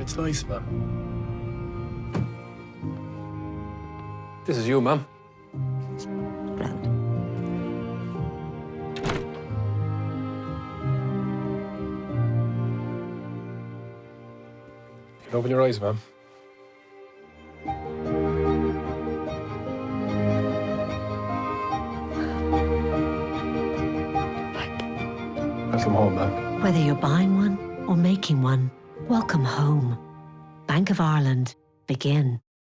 It's nice, ma'am. This is you, ma'am. Grand. You can open your eyes, ma'am. Welcome home, ma'am. Whether you're buying one or making one, welcome home. Bank of Ireland. Begin.